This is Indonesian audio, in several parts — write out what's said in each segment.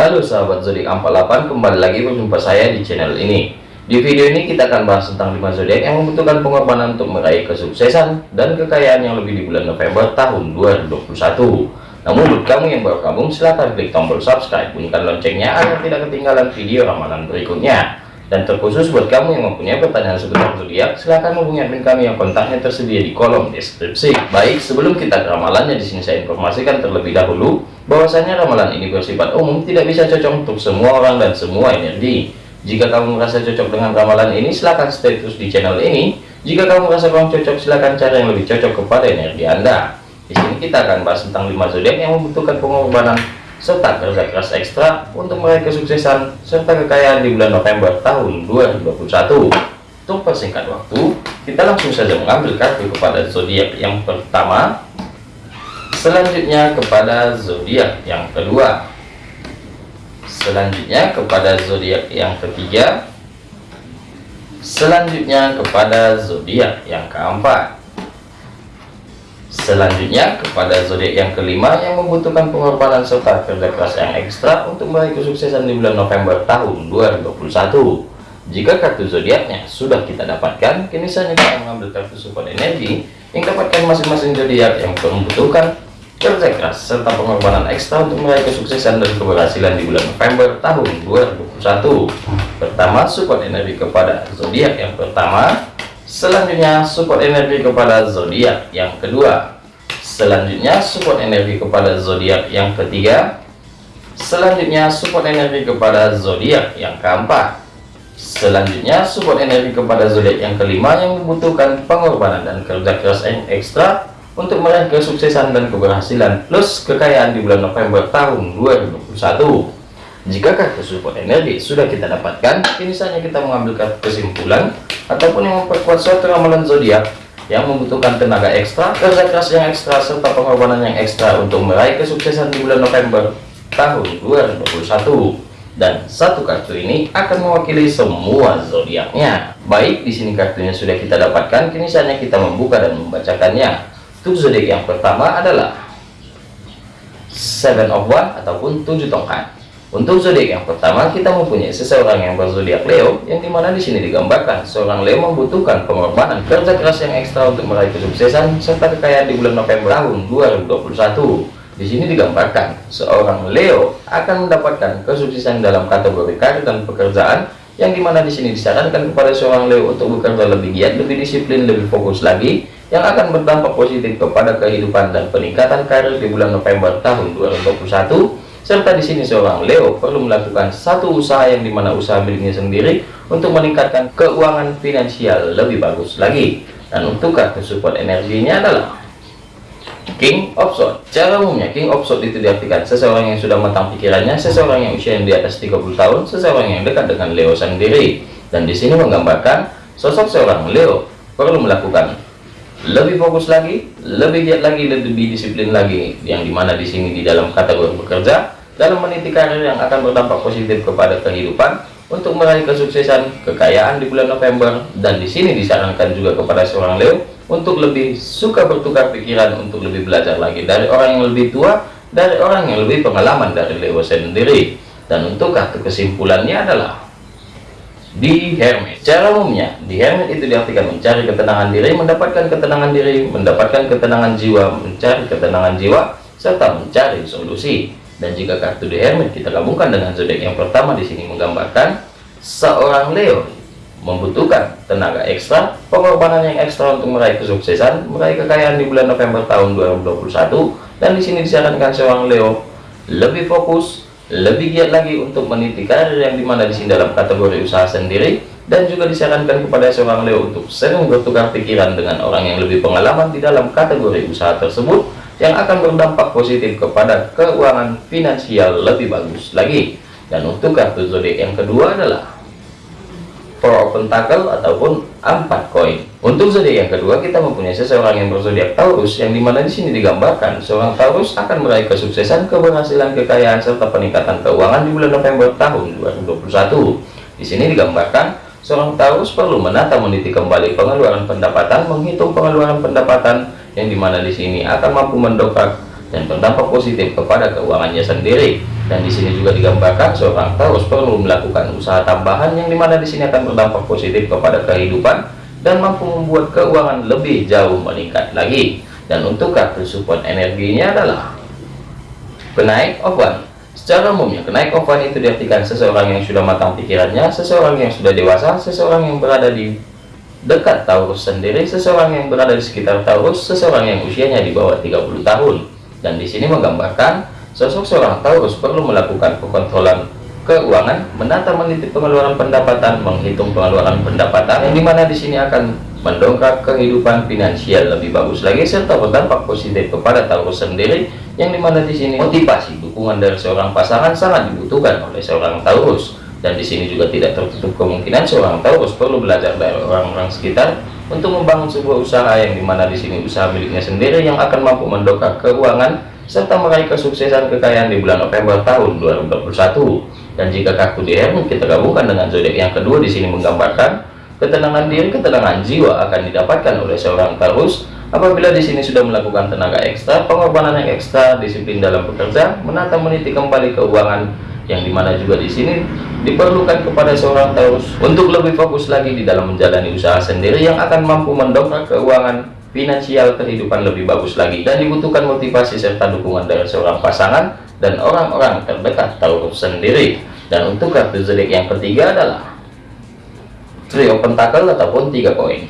Halo sahabat zodiak 48 kembali lagi berjumpa saya di channel ini. Di video ini kita akan bahas tentang 5 zodiak yang membutuhkan pengorbanan untuk meraih kesuksesan dan kekayaan yang lebih di bulan November tahun 2021 namun buat kamu yang baru gabung silahkan klik tombol subscribe bunyikan loncengnya agar tidak ketinggalan video ramalan berikutnya dan terkhusus buat kamu yang mempunyai pertanyaan seputar zodiak, silahkan hubungi admin kami yang kontaknya tersedia di kolom deskripsi. Baik, sebelum kita ke ramalannya di sini saya informasikan terlebih dahulu bahwasanya ramalan ini bersifat umum, tidak bisa cocok untuk semua orang dan semua energi. Jika kamu merasa cocok dengan ramalan ini, silahkan stay terus di channel ini. Jika kamu merasa kurang cocok, silahkan cari yang lebih cocok kepada energi Anda. Di sini kita akan bahas tentang 5 zodiak yang membutuhkan pengorbanan serta kerja keras ekstra untuk meraih kesuksesan serta kekayaan di bulan November tahun 2021 untuk persingkat waktu kita langsung saja mengambil kartu kepada zodiak yang pertama. Selanjutnya kepada zodiak yang kedua. Selanjutnya kepada zodiak yang ketiga. Selanjutnya kepada zodiak yang keempat Selanjutnya kepada zodiak yang kelima yang membutuhkan pengorbanan serta kerja keras yang ekstra untuk meraih kesuksesan di bulan November tahun 2021. Jika kartu zodiaknya sudah kita dapatkan, kini saatnya kita mengambil kartu support energi yang dapatkan masing-masing zodiak yang membutuhkan kerja keras serta pengorbanan ekstra untuk meraih kesuksesan dan keberhasilan di bulan November tahun 2021. Pertama, support energi kepada zodiak yang pertama Selanjutnya support energi kepada zodiak yang kedua. Selanjutnya support energi kepada zodiak yang ketiga. Selanjutnya support energi kepada zodiak yang keempat. Selanjutnya support energi kepada zodiak yang kelima yang membutuhkan pengorbanan dan kerja keras yang ekstra untuk meraih kesuksesan dan keberhasilan plus kekayaan di bulan November tahun 2021. Jika kartu support energi sudah kita dapatkan, kini saatnya kita mengambil kesimpulan ataupun yang memperkuat suatu ramalan zodiak yang membutuhkan tenaga ekstra, kerja keras yang ekstra, serta pengorbanan yang ekstra untuk meraih kesuksesan di bulan November tahun 2021. Dan satu kartu ini akan mewakili semua zodiaknya. Baik, di sini kartunya sudah kita dapatkan, kini saatnya kita membuka dan membacakannya. Untuk zodiak yang pertama adalah Seven of One ataupun tujuh tongkat. Untuk zodiak yang pertama, kita mempunyai seseorang yang berzodiak Leo, yang di mana di sini digambarkan seorang Leo membutuhkan pengorbanan kerja keras yang ekstra untuk meraih kesuksesan serta kekayaan di bulan November tahun 2021. Di sini digambarkan seorang Leo akan mendapatkan kesuksesan dalam kategori karir dan pekerjaan, yang di mana di sini disarankan kepada seorang Leo untuk bekerja lebih giat, lebih disiplin, lebih fokus lagi, yang akan berdampak positif kepada kehidupan dan peningkatan karir di bulan November tahun 2021 serta di sini seorang Leo perlu melakukan satu usaha yang di mana usaha miliknya sendiri untuk meningkatkan keuangan finansial lebih bagus lagi. Dan untuk kartu support energinya adalah King of Swords. Cara umumnya King of Swords itu diartikan seseorang yang sudah matang pikirannya seseorang yang usia yang di atas 30 tahun seseorang yang dekat dengan Leo sendiri. Dan di sini menggambarkan sosok seorang Leo perlu melakukan lebih fokus lagi lebih giat lagi lebih disiplin lagi. Yang di mana di sini di dalam kategori bekerja dalam meniti karir yang akan berdampak positif kepada kehidupan untuk meraih kesuksesan kekayaan di bulan November dan di sini disarankan juga kepada seorang Leo untuk lebih suka bertukar pikiran untuk lebih belajar lagi dari orang yang lebih tua dari orang yang lebih pengalaman dari Leo sendiri. Dan untuk kartu kesimpulannya adalah di Hermes. Cara umumnya di Hermes itu diartikan mencari ketenangan diri mendapatkan ketenangan diri mendapatkan ketenangan jiwa mencari ketenangan jiwa serta mencari solusi. Dan jika kartu di Hermes kita gabungkan dengan zodiak yang pertama di sini menggambarkan seorang Leo membutuhkan tenaga ekstra, pengorbanan yang ekstra untuk meraih kesuksesan, meraih kekayaan di bulan November tahun 2021 dan di sini disarankan seorang Leo lebih fokus, lebih giat lagi untuk meniti karir yang di mana di sini dalam kategori usaha sendiri dan juga disarankan kepada seorang Leo untuk sering bertukar pikiran dengan orang yang lebih pengalaman di dalam kategori usaha tersebut yang akan berdampak positif kepada keuangan finansial lebih bagus lagi. Dan untuk kartu zodiak yang kedua adalah Pentacle ataupun empat koin. Untuk zodiak yang kedua kita mempunyai seseorang yang berzodiak Taurus yang di mana di sini digambarkan seorang Taurus akan meraih kesuksesan, keberhasilan, kekayaan serta peningkatan keuangan di bulan November tahun 2021. Di sini digambarkan seorang Taurus perlu menata meniti kembali pengeluaran pendapatan, menghitung pengeluaran pendapatan yang di mana di sini akan mampu mendongkrak dan berdampak positif kepada keuangannya sendiri dan di sini juga digambarkan seorang Taurus perlu melakukan usaha tambahan yang di mana di sini akan berdampak positif kepada kehidupan dan mampu membuat keuangan lebih jauh meningkat lagi. Dan untuk kartu support energinya adalah kenaik one secara umumnya kenaik one itu diartikan seseorang yang sudah matang pikirannya seseorang yang sudah dewasa seseorang yang berada di dekat Taurus sendiri seseorang yang berada di sekitar Taurus seseorang yang usianya di bawah 30 tahun. Dan di sini menggambarkan Sosok seorang Taurus perlu melakukan pengontrolan keuangan, menata meniti pengeluaran pendapatan, menghitung pengeluaran pendapatan, yang di mana di sini akan mendongkrak kehidupan finansial lebih bagus lagi serta berdampak positif kepada Taurus sendiri, yang di mana di sini motivasi dukungan dari seorang pasangan sangat dibutuhkan oleh seorang Taurus. Dan di sini juga tidak tertutup kemungkinan seorang Taurus perlu belajar dari orang-orang sekitar untuk membangun sebuah usaha yang di mana di sini usaha miliknya sendiri yang akan mampu mendongkrak keuangan serta meraih kesuksesan kekayaan di bulan November tahun 2021. Dan jika kartu Hermit kita gabungkan dengan zodiak yang kedua di sini menggambarkan ketenangan diri, ketenangan jiwa akan didapatkan oleh seorang Taurus apabila di sini sudah melakukan tenaga ekstra, pengorbanan yang ekstra, disiplin dalam bekerja, menata meniti kembali keuangan yang di mana juga di sini diperlukan kepada seorang Taurus untuk lebih fokus lagi di dalam menjalani usaha sendiri yang akan mampu mendongkrak keuangan finansial kehidupan lebih bagus lagi dan dibutuhkan motivasi serta dukungan dari seorang pasangan dan orang-orang terdekat Taurus sendiri. Dan untuk kartu zodiak yang ketiga adalah trio pentakel ataupun tiga koin.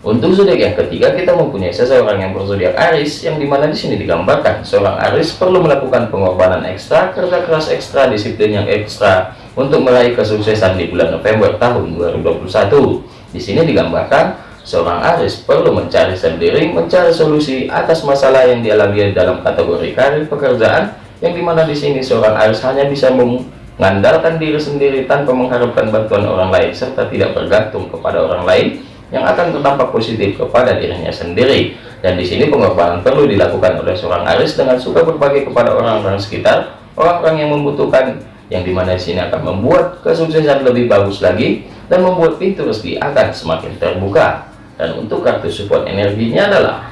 Untuk zodiak yang ketiga kita mempunyai seseorang yang berzodiak Aris yang di mana di sini digambarkan seorang Aris perlu melakukan pengorbanan ekstra kerja keras ekstra disiplin yang ekstra untuk meraih kesuksesan di bulan November tahun 2021 di sini digambarkan Seorang Aris perlu mencari sendiri, mencari solusi atas masalah yang dialami dalam kategori karir pekerjaan, yang di mana di sini seorang Aris hanya bisa mengandalkan diri sendiri tanpa mengharapkan bantuan orang lain, serta tidak bergantung kepada orang lain yang akan berdampak positif kepada dirinya sendiri. Dan di sini pengorbanan perlu dilakukan oleh seorang Aris dengan suka berbagi kepada orang-orang sekitar, orang-orang yang membutuhkan, yang di mana di sini akan membuat kesuksesan lebih bagus lagi dan membuat pintu rezeki akan semakin terbuka dan untuk kartu support energinya adalah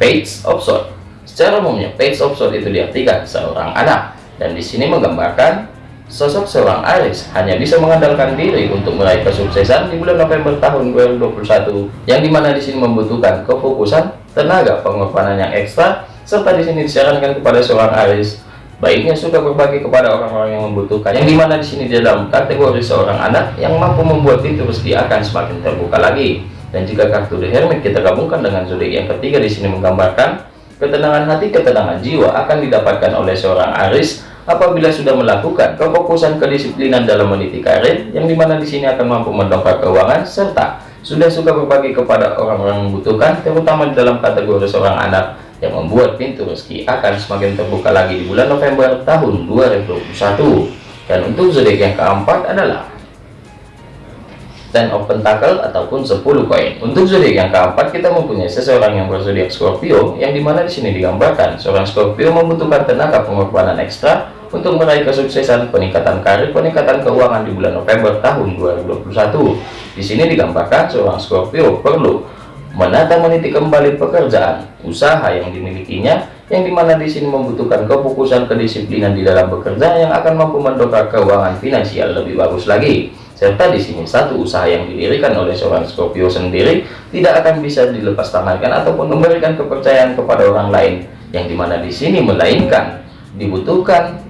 page of sword. Secara umumnya page of sword itu diartikan seorang anak. Dan di sini menggambarkan sosok seorang Aris hanya bisa mengandalkan diri untuk meraih kesuksesan di bulan November tahun 2021 yang di mana di sini membutuhkan kefokusan tenaga pengorbanan yang ekstra serta di sini disarankan kepada seorang Aris baiknya suka berbagi kepada orang-orang yang membutuhkan. Yang di mana di sini dalam kategori seorang anak yang mampu membuat pintu rezeki akan semakin terbuka lagi. Dan jika kartu The Hermit kita gabungkan dengan zodiak yang ketiga di sini menggambarkan ketenangan hati ketenangan jiwa akan didapatkan oleh seorang Aris apabila sudah melakukan kefokusan kedisiplinan dalam meniti karir yang di mana di sini akan mampu mendongkrak keuangan serta sudah suka berbagi kepada orang-orang membutuhkan terutama dalam kategori seorang anak yang membuat pintu rezeki akan semakin terbuka lagi di bulan November tahun 2021 dan untuk zodiak yang keempat adalah Ten of Pentacle ataupun 10 koin. Untuk zodiak yang keempat kita mempunyai seseorang yang berzodiak Scorpio yang di mana di sini digambarkan seorang Scorpio membutuhkan tenaga pengorbanan ekstra untuk meraih kesuksesan peningkatan karir peningkatan keuangan di bulan November tahun 2021 di sini digambarkan seorang Scorpio perlu menata meniti kembali pekerjaan? Usaha yang dimilikinya yang di mana di sini membutuhkan kefokusan kedisiplinan di dalam bekerja yang akan mampu mendongkrak keuangan finansial lebih bagus lagi. Serta di sini satu usaha yang didirikan oleh seorang Scorpio sendiri tidak akan bisa dilepas tangankan ataupun memberikan kepercayaan kepada orang lain. Yang di mana di sini melainkan dibutuhkan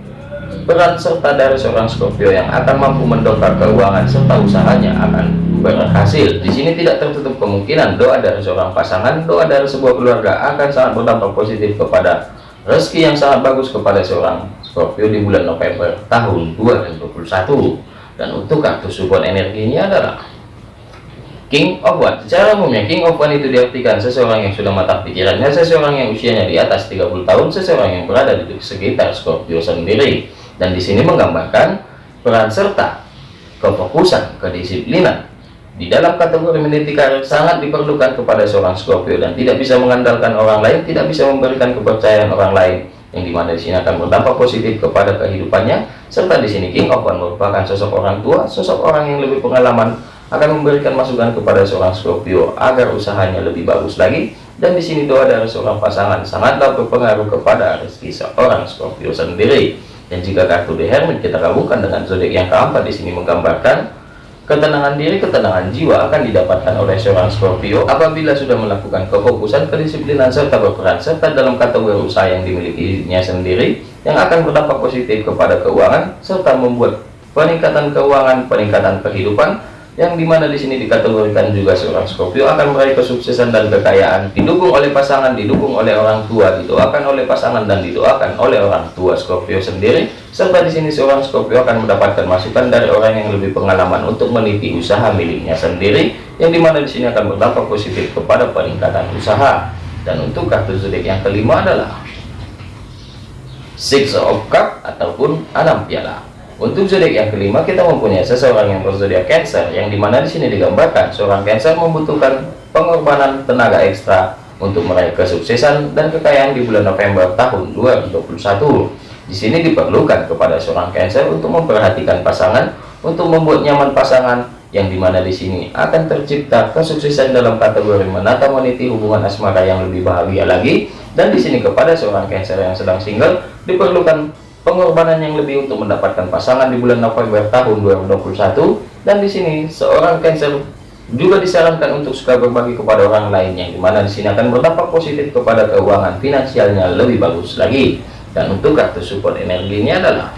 peran serta dari seorang Scorpio yang akan mampu mendongkrak keuangan serta usahanya akan berhasil di sini tidak tertutup kemungkinan doa dari seorang pasangan doa dari sebuah keluarga akan sangat berdampak positif kepada rezeki yang sangat bagus kepada seorang Scorpio di bulan November tahun 2021 dan untuk kartu support energinya adalah King of One secara umumnya King of One itu diartikan seseorang yang sudah matang pikirannya seseorang yang usianya di atas 30 tahun seseorang yang berada di sekitar Scorpio sendiri. Dan di sini menggambarkan peran serta kefokusan kedisiplinan di dalam kategori meniti karir sangat diperlukan kepada seorang Scorpio dan tidak bisa mengandalkan orang lain, tidak bisa memberikan kepercayaan orang lain yang di mana di sini akan berdampak positif kepada kehidupannya serta di sini King of One merupakan sosok orang tua, sosok orang yang lebih pengalaman akan memberikan masukan kepada seorang Scorpio agar usahanya lebih bagus lagi dan di sini doa dari seorang pasangan sangatlah berpengaruh kepada rezeki seorang Scorpio sendiri. Dan jika kartu The Hermit kita gabungkan dengan zodiak yang keempat di sini menggambarkan ketenangan diri, ketenangan jiwa akan didapatkan oleh seorang Scorpio apabila sudah melakukan kefokusan, kedisiplinan serta berperan serta dalam kategori usaha yang dimilikinya sendiri yang akan berdampak positif kepada keuangan serta membuat peningkatan keuangan, peningkatan kehidupan yang di mana di sini dikategorikan juga seorang Scorpio akan meraih kesuksesan dan kekayaan. Didukung oleh pasangan didukung oleh orang tua didoakan oleh pasangan dan didoakan oleh orang tua Scorpio sendiri. Serta di sini seorang Scorpio akan mendapatkan masukan dari orang yang lebih pengalaman untuk meniti usaha miliknya sendiri yang di mana di sini akan berdampak positif kepada peningkatan usaha. Dan untuk kartu zodiak yang kelima adalah Six of Cup ataupun enam piala untuk zodiak yang kelima kita mempunyai seseorang yang berzodiak Cancer yang di mana di sini digambarkan seorang Cancer membutuhkan pengorbanan tenaga ekstra untuk meraih kesuksesan dan kekayaan di bulan November tahun 2021. Di sini diperlukan kepada seorang Cancer untuk memperhatikan pasangan, untuk membuat nyaman pasangan yang di mana di sini akan tercipta kesuksesan dalam kategori menata meniti hubungan asmara yang lebih bahagia lagi dan di sini kepada seorang Cancer yang sedang single diperlukan pengorbanan yang lebih untuk mendapatkan pasangan di bulan November tahun 2021 dan di sini seorang Cancer juga disarankan untuk suka berbagi kepada orang lain yang di mana di sini akan berdampak positif kepada keuangan finansialnya lebih bagus lagi. Dan untuk kartu support energinya adalah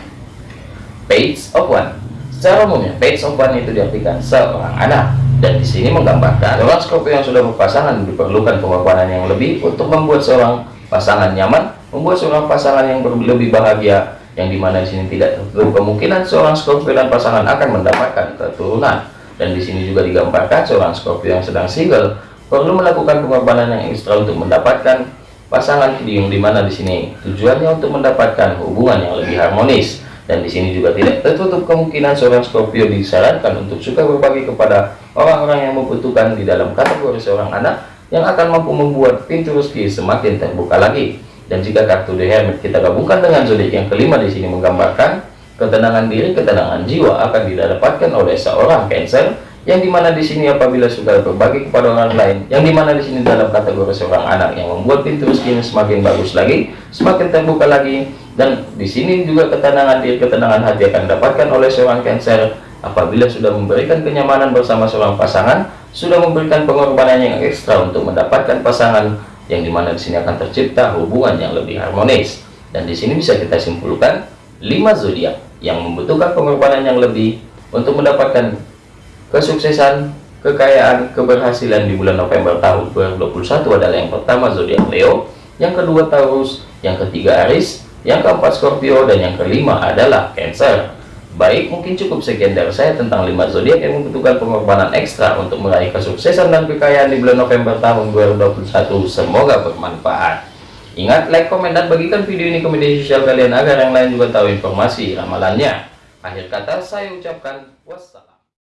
Page of One. Secara umumnya Page of One itu diartikan seorang anak. Dan di sini menggambarkan seorang Scorpio yang sudah berpasangan diperlukan pengorbanan yang lebih untuk membuat seorang pasangan nyaman membuat seorang pasangan yang lebih bahagia yang di mana di sini tidak tertutup kemungkinan seorang Scorpio dan pasangan akan mendapatkan keturunan. Dan di sini juga digambarkan seorang Scorpio yang sedang single perlu melakukan pengorbanan yang ekstra untuk mendapatkan pasangan yang di mana di sini tujuannya untuk mendapatkan hubungan yang lebih harmonis. Dan di sini juga tidak tertutup kemungkinan seorang Scorpio disarankan untuk suka berbagi kepada orang-orang yang membutuhkan di dalam kategori seorang anak yang akan mampu membuat pintu rezeki semakin terbuka lagi dan jika kartu The Hermit kita gabungkan dengan zodiak yang kelima di sini menggambarkan ketenangan diri, ketenangan jiwa akan didapatkan oleh seorang Cancer yang di mana di sini apabila sudah berbagi kepada orang lain, yang di mana di sini dalam kategori seorang anak yang membuat pintu rezeki semakin bagus lagi, semakin terbuka lagi, dan di sini juga ketenangan diri, ketenangan hati akan didapatkan oleh seorang Cancer. Apabila sudah memberikan kenyamanan bersama seorang pasangan, sudah memberikan pengorbanan yang ekstra untuk mendapatkan pasangan yang di mana di sini akan tercipta hubungan yang lebih harmonis. Dan di sini bisa kita simpulkan 5 zodiak yang membutuhkan pengorbanan yang lebih untuk mendapatkan kesuksesan kekayaan keberhasilan di bulan November tahun 2021 adalah yang pertama zodiak Leo yang kedua Taurus yang ketiga Aries yang keempat Scorpio dan yang kelima adalah Cancer Baik, mungkin cukup sekian dari saya tentang 5 zodiak yang membutuhkan pengorbanan ekstra untuk meraih kesuksesan dan kekayaan di bulan November tahun 2021. Semoga bermanfaat. Ingat, like, komen, dan bagikan video ini ke media sosial kalian agar yang lain juga tahu informasi ramalannya. Akhir kata, saya ucapkan wassalam.